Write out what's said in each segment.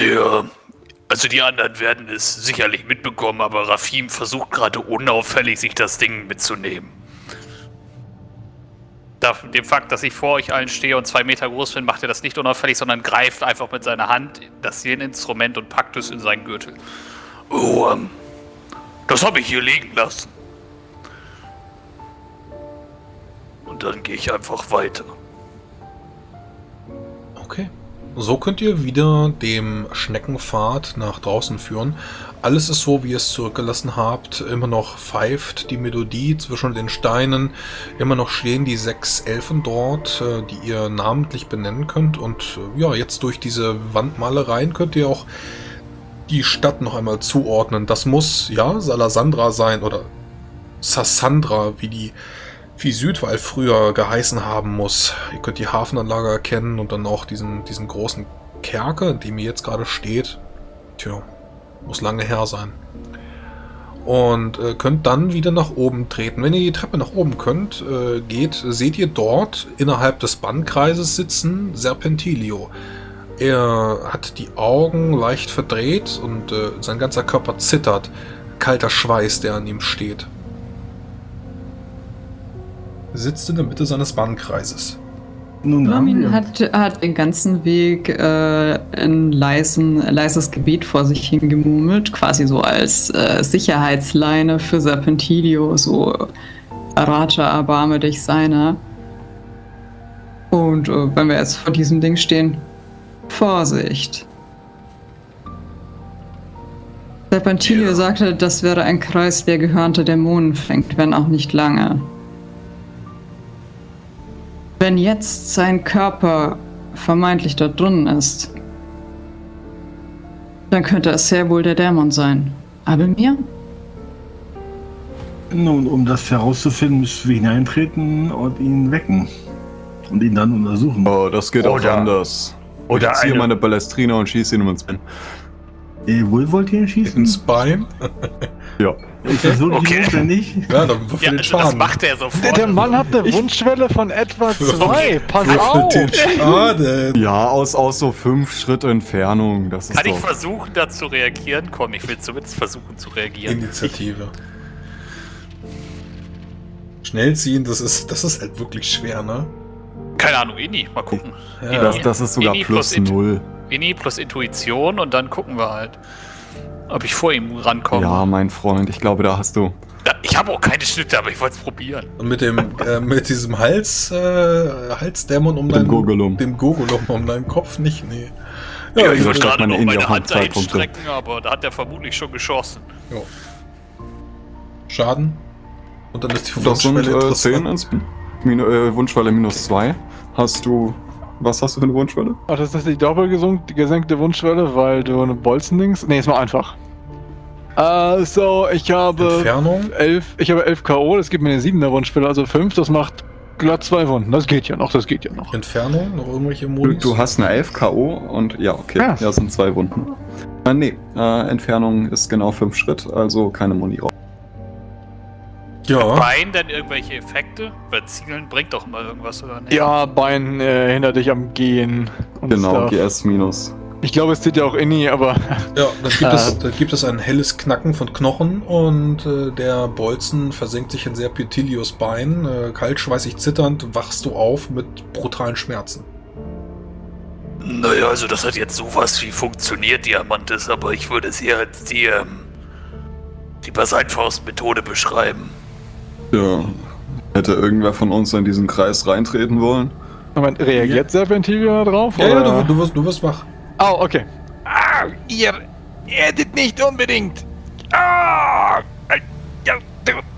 Ja, also die anderen werden es sicherlich mitbekommen, aber Rafim versucht gerade unauffällig, sich das Ding mitzunehmen. Da, dem Fakt, dass ich vor euch allen stehe und zwei Meter groß bin, macht er das nicht unauffällig, sondern greift einfach mit seiner Hand das Instrument und packt es in seinen Gürtel. Oh, ähm, das habe ich hier liegen lassen. Und dann gehe ich einfach weiter. Okay. So könnt ihr wieder dem Schneckenpfad nach draußen führen. Alles ist so, wie ihr es zurückgelassen habt. Immer noch pfeift die Melodie zwischen den Steinen. Immer noch stehen die sechs Elfen dort, äh, die ihr namentlich benennen könnt. Und äh, ja, jetzt durch diese Wandmalereien könnt ihr auch die Stadt noch einmal zuordnen. Das muss, ja, Salasandra sein oder Sassandra, wie die wie Südwall früher geheißen haben muss. Ihr könnt die Hafenanlage erkennen und dann auch diesen, diesen großen Kerker, in dem ihr jetzt gerade steht. Tja, muss lange her sein. Und äh, könnt dann wieder nach oben treten. Wenn ihr die Treppe nach oben könnt, äh, geht, seht ihr dort innerhalb des Bannkreises sitzen Serpentilio. Er hat die Augen leicht verdreht und äh, sein ganzer Körper zittert. Kalter Schweiß, der an ihm steht sitzt in der Mitte seines Bannkreises. Nun Lamin hat, hat den ganzen Weg äh, ein leisen, leises Gebet vor sich hingemurmelt, quasi so als äh, Sicherheitsleine für Serpentilio, so Raja, erbarme dich seiner. Und äh, wenn wir jetzt vor diesem Ding stehen, Vorsicht. Serpentilio ja. sagte, das wäre ein Kreis, der gehörnte Dämonen fängt, wenn auch nicht lange. Wenn jetzt sein Körper vermeintlich dort drinnen ist, dann könnte es sehr wohl der Dämon sein. Aber mir? Nun, um das herauszufinden, müssen wir hineintreten und ihn wecken. Und ihn dann untersuchen. Oh, das geht oder, auch anders. Oder ich ziehe meine Ballestrina und schieße ihn ins Bein. Äh, wo wollt ihr ihn schießen? Ins Bein? ja. Ist das so okay. notwendig? Ja, dann ja, den Schaden. das macht er sofort. Der, der Mann hat eine Wunschschwelle von etwa zwei. Pass auf! Den Schaden. Ja, aus, aus so fünf Schritt Entfernung. Das Kann ich versuchen, da zu reagieren? Komm, ich will zumindest versuchen zu reagieren. Initiative. Schnell ziehen, das ist, das ist halt wirklich schwer, ne? Keine Ahnung, Ini, mal gucken. Ja. Das, das ist sogar Ini plus, plus null. Ini plus Intuition und dann gucken wir halt ob ich vor ihm rankomme. Ja, mein Freund, ich glaube, da hast du. Ich habe auch keine Schnitte, aber ich wollte es probieren. Und mit dem, äh, mit diesem Hals, äh, Halsdämon um deinen, Gurgelum. dem Gurgelum um deinen Kopf nicht, nee. Ja, ja ich wollte gerade noch meine Hand einstrecken, aber da hat er vermutlich schon geschossen. Jo. Schaden. Und dann ist die Wunschwelle äh, 10 ins, Min äh, Wunschwelle minus 2. Hast du was hast du für eine Wunschwelle? Ach, das ist die doppelgesenkte Wunschwelle, weil du eine Bolzendings. Ne, ist mal einfach. Äh, so, ich habe. Entfernung? 11, ich habe 11 K.O., das gibt mir eine 7er Wunschwelle, also 5, das macht glatt 2 Wunden. Das geht ja noch, das geht ja noch. Entfernung? Noch irgendwelche Modis? Du, du hast eine 11 K.O. und ja, okay. Ja, ja sind 2 Wunden. Äh, nee, äh, Entfernung ist genau 5 Schritt, also keine Muni raus. Ja. Bein dann irgendwelche Effekte? Weil Zielen bringt doch immer irgendwas, oder nicht? Ja, Bein äh, hindert dich am Gehen. genau, Stuff. GS minus. Ich glaube, es zieht ja auch Inni, aber. Ja, dann gibt, es, dann gibt es ein helles Knacken von Knochen und äh, der Bolzen versenkt sich in Serpentilius Bein. Äh, kaltschweißig zitternd wachst du auf mit brutalen Schmerzen. Naja, also das hat jetzt sowas wie funktioniert, Diamantes, aber ich würde es eher als die, ähm, die Basaltfaust-Methode beschreiben. Ja. Hätte irgendwer von uns in diesen Kreis reintreten wollen? Moment, reagiert ja. Serpentilio drauf? Ja, oder? ja, du, du, wirst, du wirst wach. Oh, okay. Ah, ihr erdet nicht unbedingt. Ah, ja,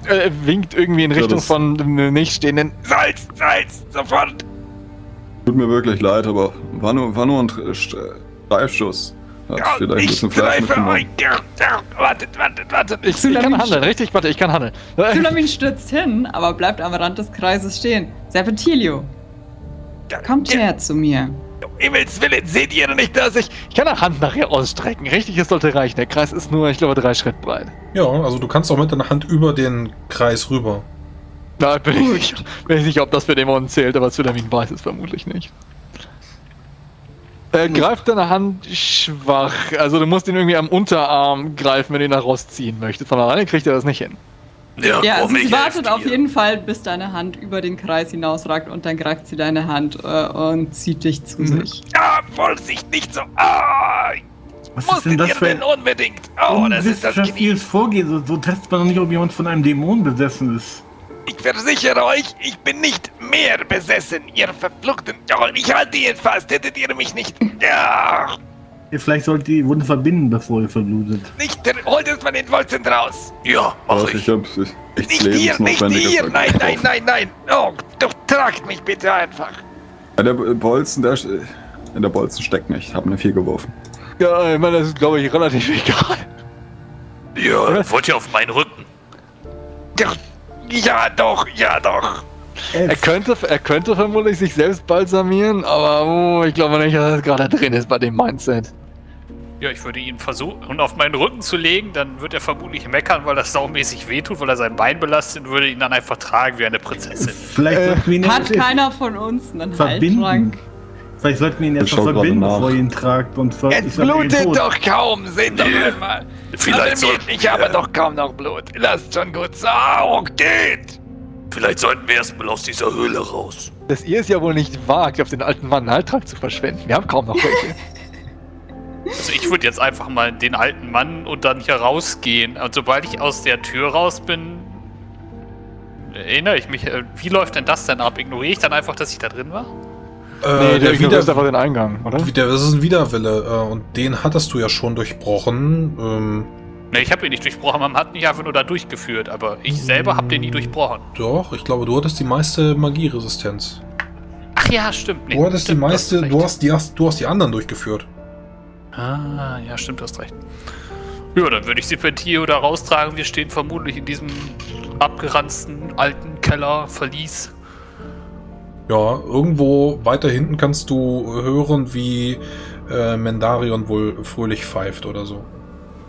er winkt irgendwie in Richtung ja, von nicht stehenden Salz, Salz, sofort. Tut mir wirklich leid, aber war nur, war nur ein Streifschuss. Hat ja, bisschen Fleisch mitgenommen. Wartet, wartet, wartet. Ich, ich kann handeln, richtig? Warte, ich kann handeln. Sylamin stürzt hin, aber bleibt am Rand des Kreises stehen. Serpentilio, kommt her zu mir. Himmels Willen, seht ihr nicht, dass ich... Ich kann eine Hand nachher ausstrecken. Richtig, es sollte reichen. Der Kreis ist nur, ich glaube, drei Schritt breit. Ja, also du kannst auch mit deiner Hand über den Kreis rüber. Na, bin ich, nicht, bin ich sicher, ob das für Dämonen zählt, aber Sylamin weiß es vermutlich nicht. Er greift deine Hand schwach. Also du musst ihn irgendwie am Unterarm greifen, wenn du ihn da rausziehen möchtest. Von alleine kriegt er das nicht hin. Ja, ja also sie wartet auf jeden Fall, bis deine Hand über den Kreis hinausragt und dann greift sie deine Hand äh, und zieht dich zu mhm. sich. Ja, Vorsicht, nicht so. Ah, was ist denn das für ein unbedingt? Oh, das ist das. Vorgehen. So, so testet man doch nicht, ob jemand von einem Dämon besessen ist. Ich versichere euch, ich bin nicht mehr besessen, ihr Verfluchten. Oh, ich halte ihn fast, hättet ihr mich nicht. Ja. Vielleicht sollt ihr die Wunde verbinden, bevor ihr verblutet. Nicht, holt es mal den Wolzen raus. Ja, mach ich. ich. Hab's, ich nicht hier, nicht hier. Nein, nein, nein, nein. Oh, doch, tragt mich bitte einfach. Ja, der Bolzen, der, in der Bolzen steckt nicht. Ich habe eine 4 geworfen. Ja, ich meine, das ist, glaube ich, relativ egal. Ja, wollt ihr auf meinen Rücken? Ja, doch, ja, doch. Er könnte, er könnte vermutlich sich selbst balsamieren, aber oh, ich glaube nicht, dass das gerade drin ist bei dem Mindset. Ja, ich würde ihn versuchen, auf meinen Rücken zu legen, dann wird er vermutlich meckern, weil das saumäßig wehtut, weil er sein Bein belastet und würde ihn dann einfach tragen wie eine Prinzessin. Vielleicht äh, hat keiner von uns einen verbinden. Haltrank. Vielleicht sollten wir ihn jetzt noch verbinden, bevor ihr ihn tragt. Und es blutet doch kaum, seht doch einmal. Vielleicht sollten Ich habe doch kaum noch Blut. Lasst schon gut sagen, geht. Vielleicht sollten wir erstmal aus dieser Höhle raus. Dass ihr es ja wohl nicht wagt, auf den alten Mann einen Halttrag zu verschwenden. Wir haben kaum noch welche. Also ich würde jetzt einfach mal den alten Mann und dann hier rausgehen. Und sobald ich aus der Tür raus bin, erinnere ich mich, äh, wie läuft denn das denn ab? Ignoriere ich dann einfach, dass ich da drin war? Äh, nee, der ist einfach den Eingang, oder? Der, das ist ein Widerwille äh, und den hattest du ja schon durchbrochen. Ähm, ne, ich habe ihn nicht durchbrochen, man hat mich einfach nur da durchgeführt, aber ich selber habe den nie durchbrochen. Doch, ich glaube, du hattest die meiste Magieresistenz. Ach ja, stimmt. Nee, du hattest stimmt, die meiste, du hast die, du hast die anderen durchgeführt. Ah, ja, stimmt, du hast recht. Ja, dann würde ich Serpentio da raustragen. Wir stehen vermutlich in diesem abgeranzten alten Keller, Verlies. Ja, irgendwo weiter hinten kannst du hören, wie äh, Mendarion wohl fröhlich pfeift oder so.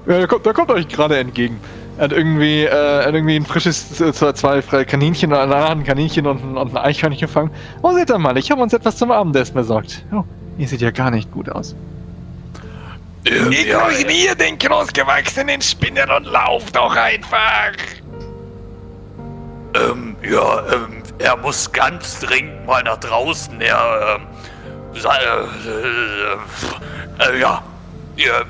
Ja, der kommt, der kommt euch gerade entgegen. Er hat irgendwie, äh, hat irgendwie ein frisches, äh, zwei freie Kaninchen, ein Kaninchen und ein, und ein Eichhörnchen gefangen. Oh, seht ihr mal, ich habe uns etwas zum Abendessen besorgt. Oh, ihr seht ja gar nicht gut aus. Ignoriere den großgewachsenen Spinner und lauf doch einfach! Ähm, ja, ähm, er muss ganz dringend mal nach draußen. Er, ähm, äh, äh, äh, ja,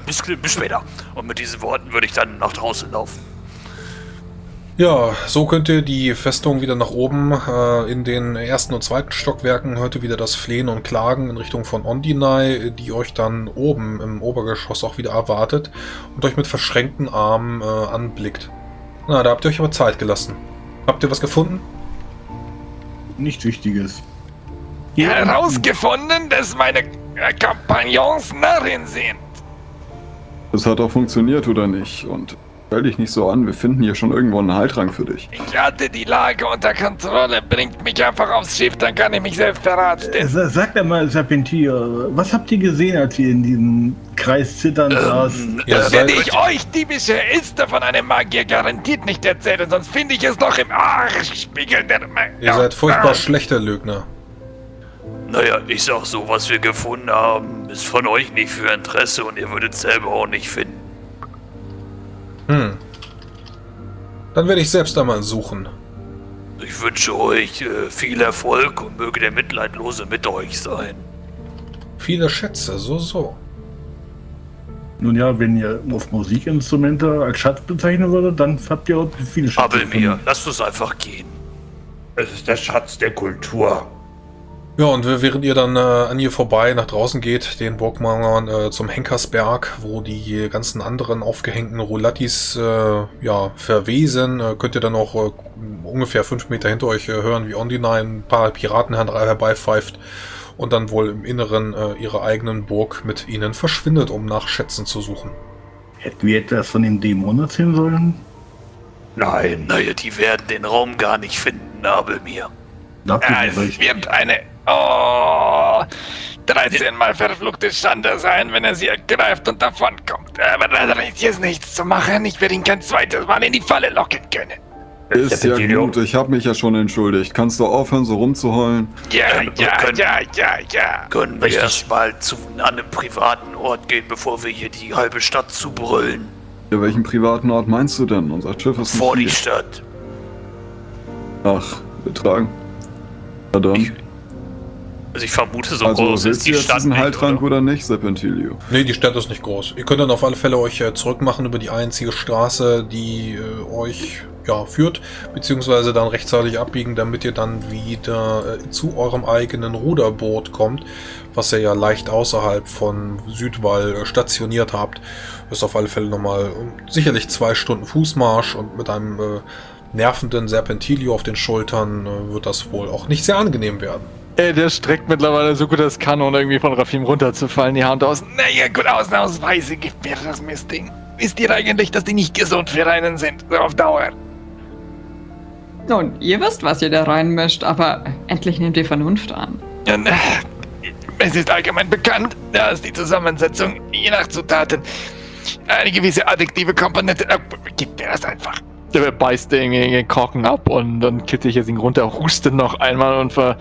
bis, bis später. Und mit diesen Worten würde ich dann nach draußen laufen. Ja, so könnt ihr die Festung wieder nach oben. Äh, in den ersten und zweiten Stockwerken hört ihr wieder das Flehen und Klagen in Richtung von Ondinai, die euch dann oben im Obergeschoss auch wieder erwartet und euch mit verschränkten Armen äh, anblickt. Na, da habt ihr euch aber Zeit gelassen. Habt ihr was gefunden? Nichts Wichtiges. Ja, herausgefunden, dass meine Kompagnons Narren sind. Das hat auch funktioniert, oder nicht? Und Stell dich nicht so an, wir finden hier schon irgendwo einen Heiltrank für dich. Ich hatte die Lage unter Kontrolle, bringt mich einfach aufs Schiff, dann kann ich mich selbst verarzten. Äh, sag doch mal, Serpentier, was habt ihr gesehen, als ihr in diesem Kreis zittern ähm, saß? Das werde ich euch, diebische Elster von einem Magier, garantiert nicht erzählen, sonst finde ich es noch im Arschspiegel der... Ihr seid furchtbar ah. schlechter Lügner. Naja, ich sag so, was wir gefunden haben, ist von euch nicht für Interesse und ihr würdet selber auch nicht finden. Hm. Dann werde ich selbst einmal suchen. Ich wünsche euch äh, viel Erfolg und möge der Mitleidlose mit euch sein. Viele Schätze, so, so. Nun ja, wenn ihr auf Musikinstrumente als Schatz bezeichnen würdet, dann habt ihr auch viele Schätze. Aber mir, lasst uns einfach gehen. Es ist der Schatz der Kultur. Ja, und während ihr dann äh, an ihr vorbei nach draußen geht, den Burgmauern äh, zum Henkersberg, wo die ganzen anderen aufgehängten Roulattis äh, ja, verwesen, äh, könnt ihr dann auch äh, ungefähr fünf Meter hinter euch äh, hören, wie Ondina ein paar Piraten herbeipfeift und dann wohl im Inneren ihrer eigenen Burg mit ihnen verschwindet, um nach Schätzen zu suchen. Hätten wir etwas von dem Dämon erzählen sollen? Nein, naja, die werden den Raum gar nicht finden, Nabelmir. Ja, es wird eine Oh, 13 mal verfluchte Schande sein, wenn er sie ergreift und davonkommt. Aber da ist jetzt nichts zu machen. Ich werde ihn kein zweites Mal in die Falle locken können. Ist ja gut, ich habe mich ja schon entschuldigt. Kannst du aufhören, so rumzuheulen? Ja, ja, können- ja, ja, ja. Können wir erstmal zu einem privaten Ort gehen, bevor wir hier die halbe Stadt zubrüllen? Ja, welchen privaten Ort meinst du denn? Unser Schiff ist Vor die nicht Stadt. hier. Ach, wir tragen. Na dann. Ich- Also ich vermute, so also, groß ist die jetzt Stadt diesen nicht, Heiltrank oder? oder nicht, Serpentilio? Nee, die Stadt ist nicht groß. Ihr könnt dann auf alle Fälle euch äh, zurückmachen über die einzige Straße, die äh, euch ja, führt, beziehungsweise dann rechtzeitig abbiegen, damit ihr dann wieder äh, zu eurem eigenen Ruderboot kommt, was ihr ja leicht außerhalb von Südwall stationiert habt. Ist auf alle Fälle nochmal äh, sicherlich zwei Stunden Fußmarsch und mit einem äh, nervenden Serpentilio auf den Schultern äh, wird das wohl auch nicht sehr angenehm werden. Ey, der streckt mittlerweile so gut es kann, um irgendwie von Rafim runterzufallen, die Hand aus. Naja, gut, ausnahmsweise gibt mir das Mistding. Wisst ihr eigentlich, dass die nicht gesund für einen sind? So auf Dauer. Nun, ihr wisst, was ihr da reinmischt, aber endlich nehmt ihr Vernunft an. Es ist allgemein bekannt, dass die Zusammensetzung je nach Zutaten eine gewisse addiktive Komponente. Gib mir das einfach. Der beißt den, den Korken ab und dann kippt sich jetzt ihn runter, hustet noch einmal und ver,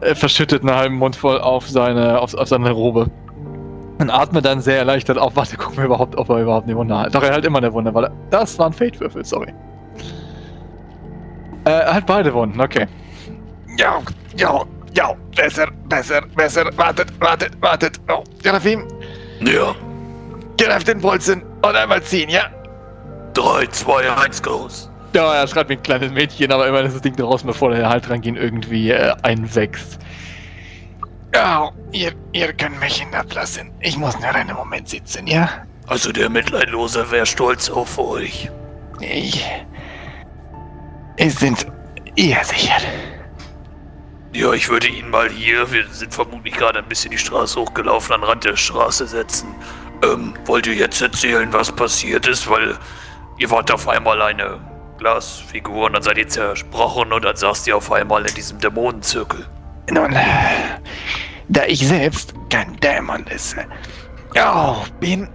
äh, verschüttet einen halben Mund voll auf seine, auf, auf seine Robe. Und atmet dann sehr erleichtert auf. Warte, gucken wir überhaupt, ob er überhaupt eine Wunde hat. Doch, er hat immer eine Wunde, weil er, das waren Fate-Würfel, sorry. Äh, er hat beide Wunden, okay. Ja, ja, ja. Besser, besser, besser. Wartet, wartet, wartet. Oh, Serafim, Ja, greif den Pulsen und einmal ziehen, ja? 3, 2, 1, groß. Ja, er schreibt wie ein kleines Mädchen, aber immerhin ist das Ding draußen, bevor der Halt dran ihn irgendwie äh, einwächst. Ja, ihr, ihr könnt mich hinablassen. Ich muss nur einen Moment sitzen, ja? Also der Mitleidlose wäre stolz auf euch. Ich. Es sind ihr sicher. Ja, ich würde ihn mal hier, wir sind vermutlich gerade ein bisschen die Straße hochgelaufen, an den Rand der Straße setzen. Ähm, wollt ihr jetzt erzählen, was passiert ist? Weil ihr wart auf einmal eine Glasfigur und dann seid ihr zersprochen und dann saßt ihr auf einmal in diesem Dämonenzirkel. Nun, da ich selbst kein Dämon ist, oh, bin,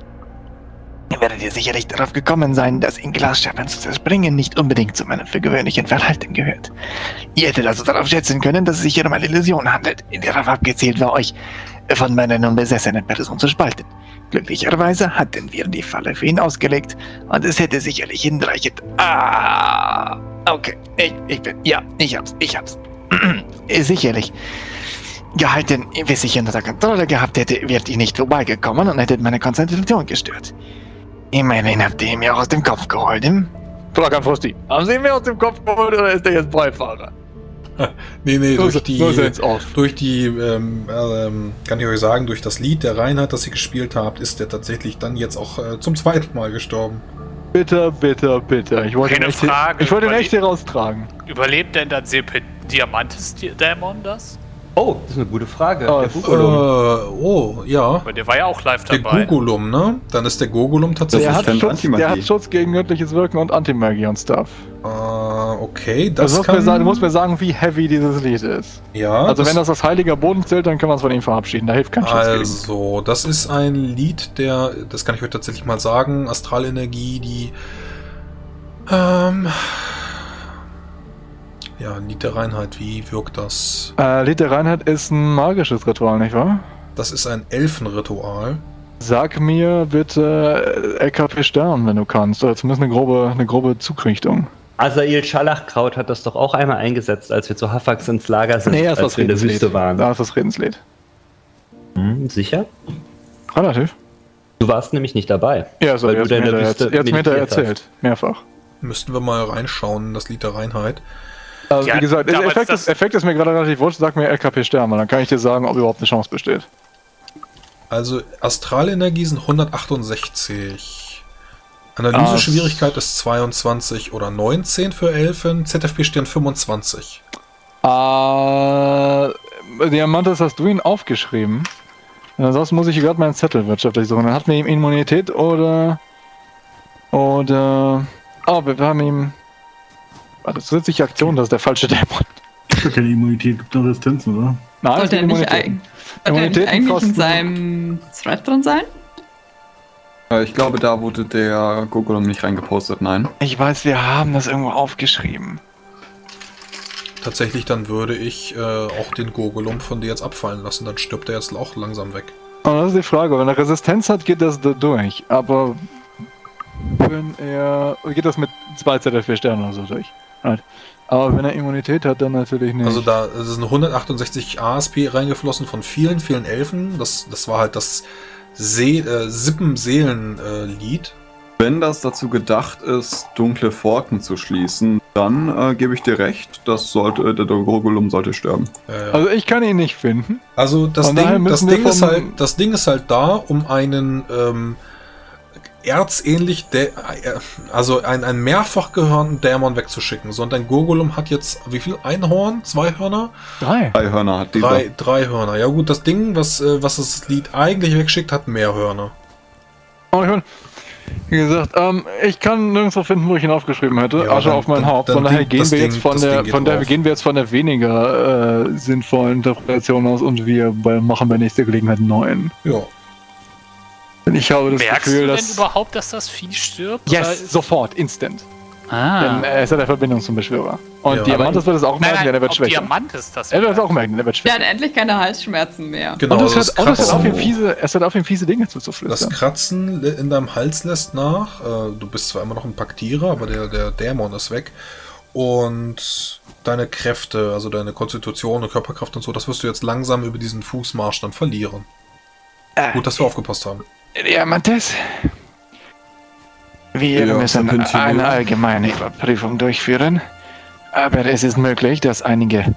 werdet ihr sicherlich darauf gekommen sein, dass in Glasscherben zu zerspringen nicht unbedingt zu meinem für gewöhnlichen Verhalten gehört. Ihr hättet also darauf schätzen können, dass es sich hier um eine Illusion handelt, in der darauf abgezielt war, euch von meiner nun besessenen Person zu spalten. Glücklicherweise hatten wir die Falle für ihn ausgelegt und es hätte sicherlich hinreichend. Ah, okay, ich, ich bin, ja, ich hab's, ich hab's. sicherlich. Gehalten, bis ich ihn unter Kontrolle gehabt hätte, wärt ihr nicht vorbeigekommen und hättet meine Konzentration gestört. Immerhin habt ihr ihn mir aus dem Kopf geholt, hm? Frag an Frosty. Haben Sie ihn mir aus dem Kopf geholt oder ist der jetzt Beifahrer? Nee, nee, So durch die, so durch die, ähm, ähm, kann ich euch sagen, durch das Lied der Reinhard, das ihr gespielt habt, ist der tatsächlich dann jetzt auch äh, zum zweiten Mal gestorben. Bitter, bitter, bitter. Ich wollte ihn Keine echt, hier- Frage, ich wollte ihn überle- echt hier raustragen. Überlebt denn dann Sepe Diamantes-Dämon das? Oh, das ist eine gute Frage. Oh, Der äh, Äh, oh, ja. Weil der war ja auch live Der dabei. Gugulum, ne? Dann ist der Gogulum tatsächlich. Der hat, Schutz, Antimagie. der hat Schutz gegen göttliches Wirken und Antimagie und Stuff. Äh, okay, Das das also kann... mir sagen, du musst mir sagen, wie heavy dieses Lied ist. ja, Also wenn das als heiliger Boden zählt, dann können wir uns von ihm verabschieden. Da hilft kein Schutz gegen. Also, das ist ein Lied, der, das kann ich euch tatsächlich mal sagen, Astralenergie, die, ähm, ja, Lied der Reinheit, wie wirkt das? Äh, Lied der Reinheit ist ein magisches Ritual, nicht wahr? Das ist ein Elfenritual. Sag mir bitte äh, LKP Stern, wenn du kannst. Oder zumindest eine grobe, eine grobe Zugrichtung. Asael Schalachkraut hat das doch auch einmal eingesetzt, als wir zu Hafax ins Lager sind, Nee, das ist als das wir in der Redenslied. Wüste waren. Da ist das Redenslied. Hm, sicher? Relativ. Du warst nämlich nicht dabei. Ja, so, Weil du in mir der Wüste erzählt- jetzt mir erzählt. Mehrfach. Müssten wir mal reinschauen, in das Lied der Reinheit. Also, Ja, wie gesagt, Effekt, das- ist, Effekt ist mir gerade relativ wurscht. Sag mir LKP Stern, weil dann kann ich dir sagen, ob überhaupt eine Chance besteht. Also, Astralenergie sind 168. Analyse-Schwierigkeit ist 22 oder 19 für Elfen. ZFP Stern 25. Äh, Diamantes, hast du ihn aufgeschrieben? Ansonsten muss ich gerade meinen Zettel wirtschaftlich suchen. Dann hatten wir ihm Immunität oder. Oder. Oh, wir haben ihm. Warte, zusätzliche Aktion, das ist der falsche Dämon. Keine Immunität, gibt eine Resistenz, oder? Nein, Sollte er nicht, Ah, Immunität. eig- sollte er nicht eigentlich in kosten- seinem Thread drin sein? Äh, Ich glaube, da wurde der Gogolum nicht reingepostet, nein. Ich weiß, wir haben das irgendwo aufgeschrieben. Tatsächlich, dann würde ich äh, auch den Gogolum von dir jetzt abfallen lassen. Dann stirbt er jetzt auch langsam weg. Aber das ist die Frage. Wenn er Resistenz hat, geht das da durch. Aber wenn er. geht das mit zwei ZF4 Sternen oder so durch. Halt. Aber wenn er Immunität hat, dann natürlich nicht. Also da eine 168 ASP reingeflossen von vielen, vielen Elfen. Das, das war halt das See, äh, Sippen-Seelen-Lied. Wenn das dazu gedacht ist, dunkle Pforten zu schließen, dann äh, gebe ich dir recht, das sollte, der Gogolum sollte sterben. Äh, also ich kann ihn nicht finden. Also das Von Ding, das, Ding ist halt, das Ding ist halt da, um einen ähm, erzähnlich, äh, also einen, einen mehrfach gehörnten Dämon wegzuschicken. So, und dein Gogolum hat jetzt wie viel? Ein Horn? Zwei Hörner? Drei. Drei Hörner hat dieser. Drei, drei Hörner. Ja gut, das Ding, was, äh, was das Lied eigentlich wegschickt, hat mehr Hörner. Aber ich mein, wie gesagt, ähm, ich kann nirgendwo finden, wo ich ihn aufgeschrieben hätte. Ja, Asche dann- auf mein Haupt. Von daher gehen wir Ding- jetzt von der, von der gehen wir jetzt von der weniger äh, sinnvollen Interpretation aus und wir machen bei nächster Gelegenheit einen neuen. Ja. Denn ich habe das Merkst Gefühl, du denn dass überhaupt, dass das Vieh stirbt? yes, sofort, instant. Ah. Denn er ist ja der Verbindung zum Beschwörer. Und Ja. Diamantes wird es auch merken, nein, denn er wird schwächer. Diamant ist das. Er wird es auch merken, denn er wird schwächer. hat endlich keine Halsschmerzen mehr. Genau, und es das hört, und es auf, ihm Kratzen, fiese, es hört auf, ihm fiese Dinge das zuzuflüstern. Kratzen in deinem Hals lässt nach. Äh, Du bist zwar immer noch ein Paktierer, aber der, der Dämon ist weg. Und deine Kräfte, also deine Konstitution und Körperkraft und so, das wirst du jetzt langsam über diesen Fußmarsch dann verlieren. Äh, Gut, dass wir aufgepasst haben. Diamantes? Wir Ja, müssen eine allgemeine Überprüfung durchführen. Aber es ist möglich, dass einige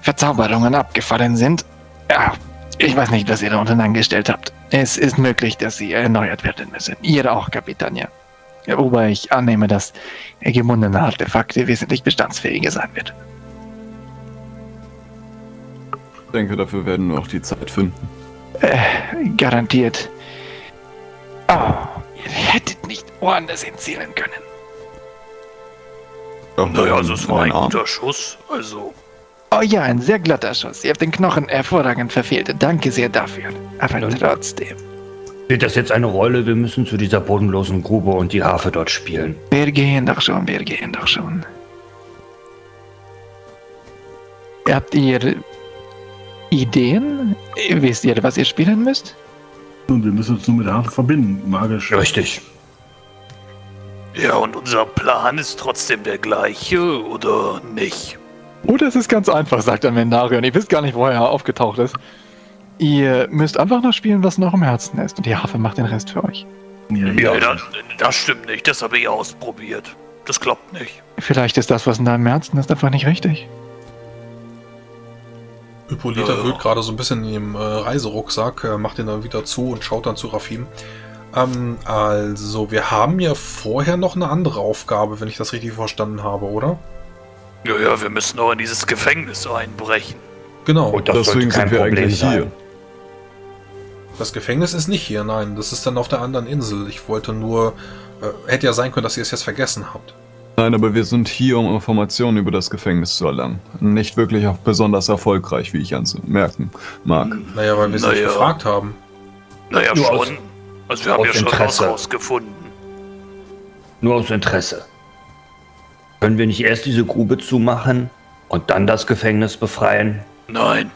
Verzauberungen abgefallen sind. Ja, ich weiß nicht, was ihr da unten angestellt habt. Es ist möglich, dass sie erneuert werden müssen. Ihr auch, Kapitania. Ja, Wobei ich annehme, dass gebundene Artefakte wesentlich bestandsfähiger sein wird. Ich denke, dafür werden wir auch die Zeit finden. Garantiert. Oh, ihr hättet nicht woanders hinzielen können. Doch, Naja, also es war ein Arm. guter Schuss. Also, Oh ja, ein sehr glatter Schuss. Ihr habt den Knochen hervorragend verfehlt. Danke sehr dafür. Aber Ja. trotzdem. Spielt das jetzt eine Rolle? Wir müssen zu dieser bodenlosen Grube und die Harfe dort spielen. Wir gehen doch schon, wir gehen doch schon. Habt ihr Ideen? Wisst ihr, was ihr spielen müsst? Und wir müssen uns nur mit der Harte verbinden, magisch. Richtig. ja, und unser Plan ist trotzdem der gleiche, oder nicht? Oder es ist ganz einfach, sagt der Mendarion. Ihr wisst gar nicht, wo er aufgetaucht ist. Ihr müsst einfach noch spielen, was noch im Herzen ist. Und die Harfe macht den Rest für euch. Ja, Ja, ja. das, das stimmt nicht. Das habe ich ausprobiert. Das klappt nicht. Vielleicht ist das, was in deinem Herzen ist, einfach nicht richtig. Hippolyta Ja. wühlt gerade so ein bisschen in ihrem äh, Reiserucksack, äh, macht den dann wieder zu und schaut dann zu Rafim. Ähm, also, wir haben ja vorher noch eine andere Aufgabe, wenn ich das richtig verstanden habe, oder? Ja, ja, wir müssen auch in dieses Gefängnis einbrechen. Genau. Und das Deswegen sind wir Problem eigentlich sein. hier. Das Gefängnis ist nicht hier, nein, das ist dann auf der anderen Insel. Ich wollte nur. Äh, hätte ja sein können, dass ihr es jetzt vergessen habt. Nein, aber wir sind hier, um Informationen über das Gefängnis zu erlangen. Nicht wirklich auch besonders erfolgreich, wie ich anmerken mag. Naja, weil wir sie nicht Naja. gefragt haben. Naja, Nur schon. aus- also wir haben aus ja schon was Interesse. rausgefunden. Nur aus Interesse. Können wir nicht erst diese Grube zumachen und dann das Gefängnis befreien? Nein.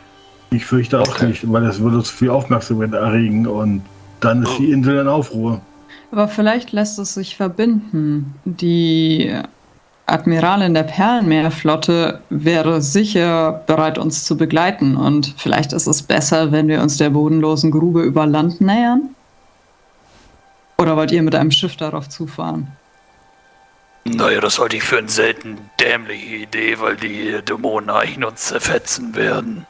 Ich fürchte auch Okay. nicht, weil es würde uns viel Aufmerksamkeit erregen und dann ist die Insel in Aufruhr. Aber vielleicht lässt es sich verbinden. Die Admiralin der Perlenmeerflotte wäre sicher bereit, uns zu begleiten. Und vielleicht ist es besser, wenn wir uns der bodenlosen Grube über Land nähern? Oder wollt ihr mit einem Schiff darauf zufahren? Naja, das halte ich für eine selten dämliche Idee, weil die Dämonen eigentlich uns zerfetzen werden.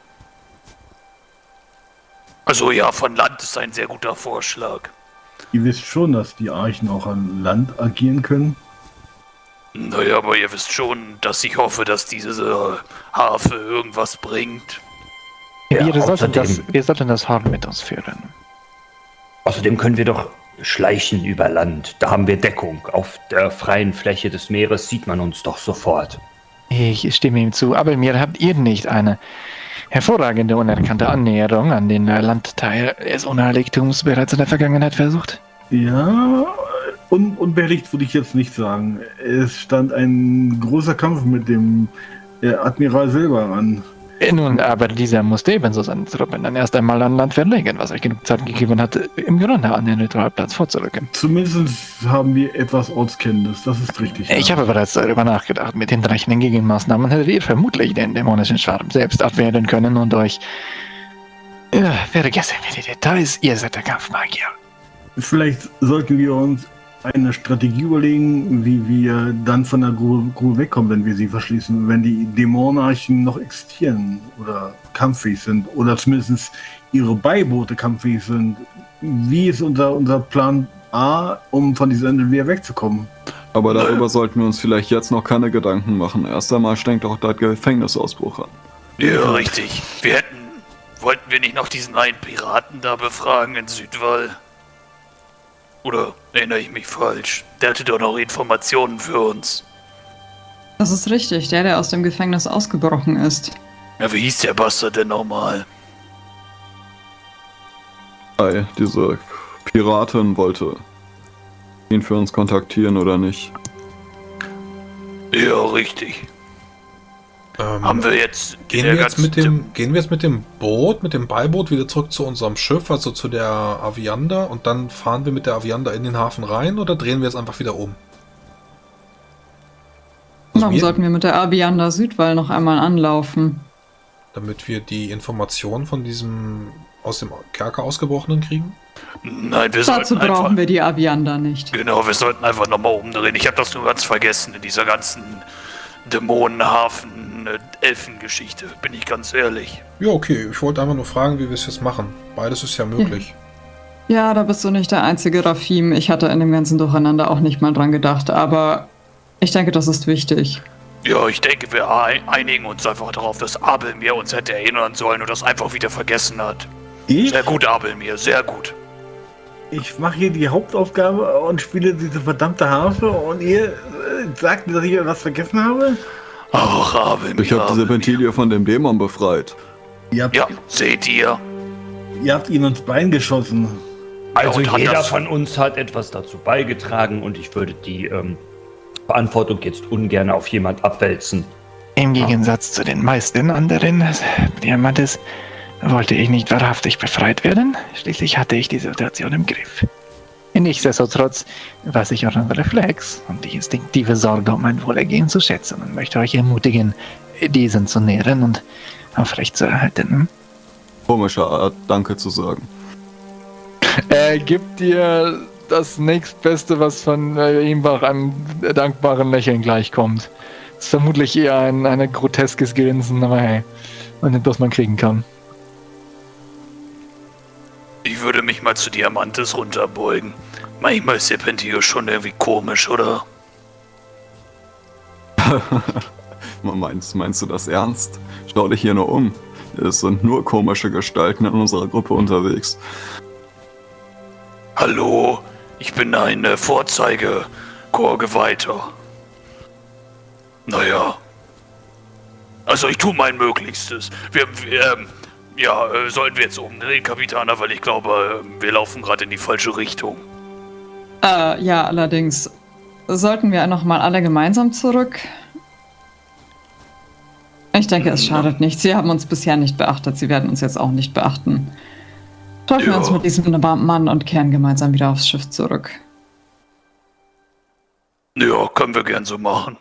Also ja, von Land ist ein sehr guter Vorschlag. Ihr wisst schon, dass die Archen auch an Land agieren können. Naja, aber ihr wisst schon, dass ich hoffe, dass diese Harfe irgendwas bringt. Ja, wir, sollten das, wir sollten das Horn mit uns führen. Außerdem können wir doch schleichen über Land. Da haben wir Deckung. Auf der freien Fläche des Meeres sieht man uns doch sofort. Ich stimme ihm zu, aber mir habt ihr nicht eine hervorragende, unerkannte Annäherung an den äh, Landteil des Unheiligtums bereits in der Vergangenheit versucht? Ja, un unbehelligt würde ich jetzt nicht sagen. Es stand ein großer Kampf mit dem äh, Admiral Silber an. Nun, aber dieser musste ebenso seine Truppen dann erst einmal an Land verlegen, was euch genug Zeit gegeben hat, im Grunde an den Ritualplatz vorzurücken. Zumindest haben wir etwas Ortskenntnis, das ist richtig. Ich ja. habe bereits darüber nachgedacht. Mit hinreichenden Gegenmaßnahmen hättet ihr vermutlich den dämonischen Schwarm selbst abwehren können und euch... Ja, vergessen wir die Details, ihr seid der Kampfmagier. Vielleicht sollten wir uns eine Strategie überlegen, wie wir dann von der Grube, Grube wegkommen, wenn wir sie verschließen, wenn die Dämonenarchen noch existieren oder kampffähig sind oder zumindest ihre Beiboote kampffähig sind. Wie ist unser, unser Plan A, um von dieser Insel wieder wegzukommen? Aber darüber sollten wir uns vielleicht jetzt noch keine Gedanken machen. Erst einmal strengt auch der Gefängnisausbruch an. Ja, richtig. Wir hätten. Wollten wir nicht noch diesen einen Piraten da befragen in Südwall? Oder erinnere ich mich falsch? Der hatte doch noch Informationen für uns. Das ist richtig, der, der aus dem Gefängnis ausgebrochen ist. Ja, wie hieß der Bastard denn nochmal? Ei, diese Piratin wollte ihn für uns kontaktieren oder nicht. Ja, richtig. Ähm, Haben wir jetzt. Gehen wir, jetzt mit dem, gehen wir jetzt mit dem Boot, mit dem Beiboot wieder zurück zu unserem Schiff, also zu der Avianda, und dann fahren wir mit der Avianda in den Hafen rein oder drehen wir es einfach wieder um? Also Warum wir- sollten wir mit der Abianda Südwall noch einmal anlaufen? Damit wir die Informationen von diesem aus dem Kerker ausgebrochenen kriegen? Nein, wir Dazu sollten einfach. brauchen wir die Abianda nicht. Genau, wir sollten einfach nochmal umdrehen. Ich habe das nur ganz vergessen in dieser ganzen Dämonenhafen, äh, Elfengeschichte, bin ich ganz ehrlich. Ja, okay. Ich wollte einfach nur fragen, wie wir es jetzt machen. Beides ist ja möglich. Ja, da bist du nicht der einzige Rafim. Ich hatte in dem ganzen Durcheinander auch nicht mal dran gedacht, aber ich denke, das ist wichtig. Ja, ich denke, wir ei- einigen uns einfach darauf, dass Abel mir uns hätte erinnern sollen und das einfach wieder vergessen hat. Ich, Sehr gut, Abel mir, sehr gut. ich mache hier die Hauptaufgabe und spiele diese verdammte Harfe und ihr äh, sagt mir, dass ich was vergessen habe? Ach, mir. Ich habe diese. Ventilie von dem Dämon befreit. Ihr habt, Ja, seht ihr? ihr habt ihn ins Bein geschossen. Also hat jeder von uns hat etwas dazu beigetragen und ich würde die ähm, Verantwortung jetzt ungern auf jemand abwälzen. Im Gegensatz zu den meisten anderen Diamantes wollte ich nicht wahrhaftig befreit werden. Schließlich hatte ich die Situation im Griff. Nichtsdestotrotz weiß ich euren Reflex und die instinktive Sorge um mein Wohlergehen zu schätzen und möchte euch ermutigen, diesen zu nähren und aufrecht zu erhalten. Komische Art, Danke zu sagen. Er gibt dir das nächstbeste, was von äh, ihm nach einem dankbaren Lächeln gleichkommt. Ist vermutlich eher ein, ein groteskes Grinsen, aber hey, man nimmt, was man kriegen kann. Ich würde mich mal zu Diamantes runterbeugen. Manchmal ist Serpentio schon irgendwie komisch, oder? Meinst, meinst du das ernst? Schau dich hier nur um. Es sind nur komische Gestalten in unserer Gruppe unterwegs. Hallo, ich bin ein äh, Vorzeige-Chorgeweihter. Naja. Also ich tue mein Möglichstes. Wir, wir ähm, ja, äh, sollten wir jetzt umdrehen, Kapitaner, weil ich glaube, äh, wir laufen gerade in die falsche Richtung. Äh, ja, allerdings sollten wir noch mal alle gemeinsam zurück. Ich denke, es schadet nicht. Sie haben uns bisher nicht beachtet. Sie werden uns jetzt auch nicht beachten. Treffen wir uns mit diesem Mann und kehren gemeinsam wieder aufs Schiff zurück. Ja, können wir gern so machen.